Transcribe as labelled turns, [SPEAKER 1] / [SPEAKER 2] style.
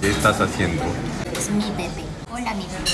[SPEAKER 1] ¿Qué estás haciendo?
[SPEAKER 2] Es mi bebé. Hola, mi bebé.